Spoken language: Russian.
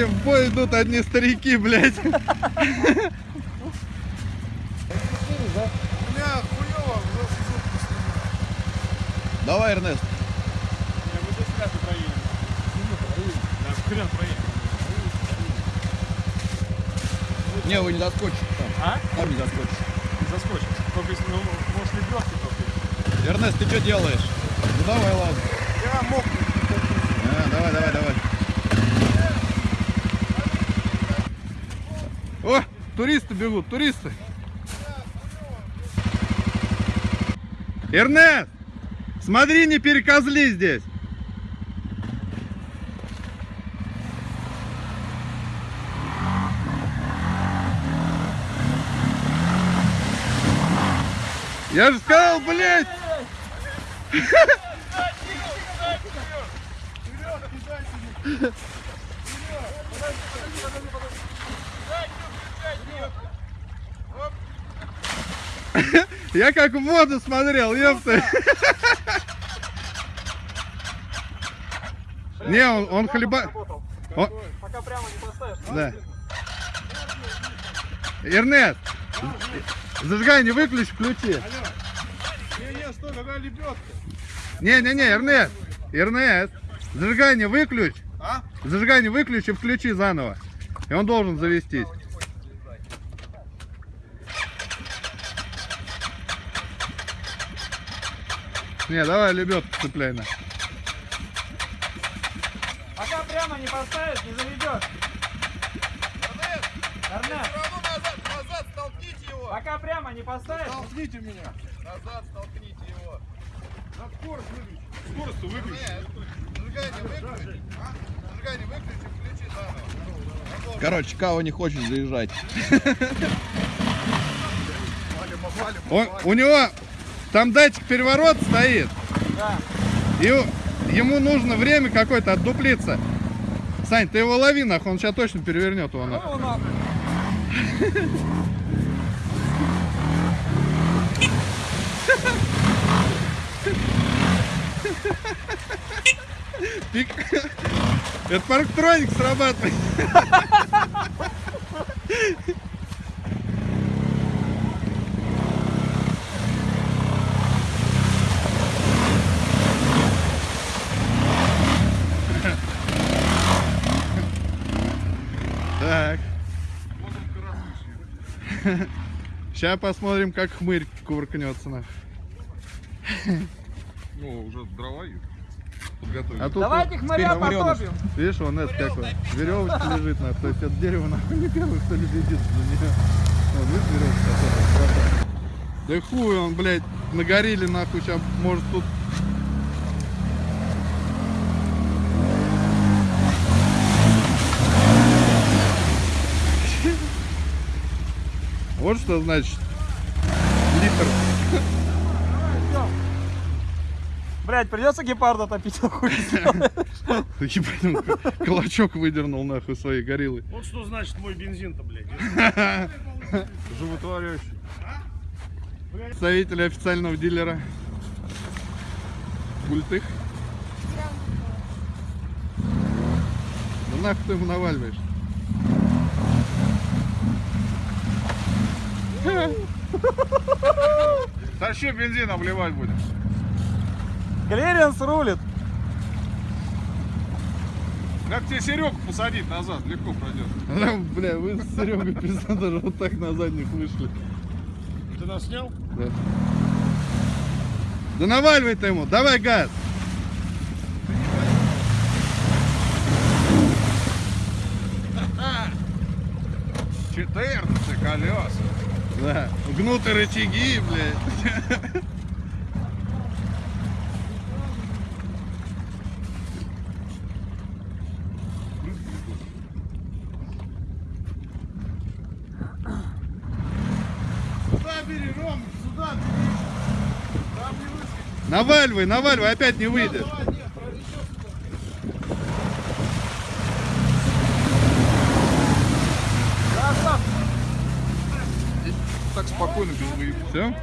они в бой идут одни старики, блядь. Хуёво, Давай, Эрнест. Не, мы здесь вряд ли проедем. Да, хрен проедем. Не, вы не доскочите там. А? Там не доскочите. Заскочим. Только если, ну, может, лебедки только. Эрнест, ты что делаешь? Ну давай, ладно. Я мог. А, давай, давай, давай. О, туристы бегут, туристы. Эрнест, смотри, не перекозли здесь. Я же сказал, блядь. Я как в воду смотрел, ёпта. Не, он, он хлеба... Он- Пока прямо не поставишь. Да. Эрнест, зажигание выключи, включи. Не-не, стой, какая лебедка? Не-не-не, Эрнест, Эрнест, зажигание выключи. А? Зажигание выключи, включи заново. И он должен завестись. Не, давай лебедку цепляй на. Пока прямо не поставишь, не заведешь. Равно назад, назад столкните его. пока прямо не поставишь. Толкните меня. Назад столкните его. На скорость выключи. Скорость выключи. Зажигание выключи. А? Зажигание выключи, включи заново. Короче, Као не хочет заезжать. Он, у него там датчик переворот стоит. Да. И ему нужно время какое-то отдуплиться. Сань, ты его лови, нахуй, он сейчас точно перевернет его нахуй. Пик. Это парктроник срабатывает. Так. Сейчас посмотрим, как хмырь кувыркнется нахуй. Ну, уже дрова есть. А тут Давайте вот хмыря потопим. Видишь, он это какой. Веревочка лежит нахуй. То есть это дерево нахуй не первый, кто ли следит за нее. Вот, видишь, веревочка. Да хуй он, блядь, нагорели нахуй. Сейчас может тут... Вот что значит литр. Блять, придется гепарда топить. хуй. Ебать, он кулачок выдернул нахуй своей гориллы. Вот что значит мой бензин-то, блядь. Животворящий. Представитель официального дилера. Культых. Ну нахуй ты ему наваливаешь? Тащи бензин обливать будем. Клиренс рулит. Как тебе Серегу посадить назад, легко пройдет. Да, Бля, вы с Серегой пизда даже вот так на задних вышли. Ты нас снял? Да. Да наваливай ты ему, давай газ. Четырнадцать колес. Да. Гнуты рычаги, блядь. Сюда бери, Ром, сюда бери. Там не выскочит. Наваливай, наваливай, опять не выйдет. спокойно, без выеб. Все?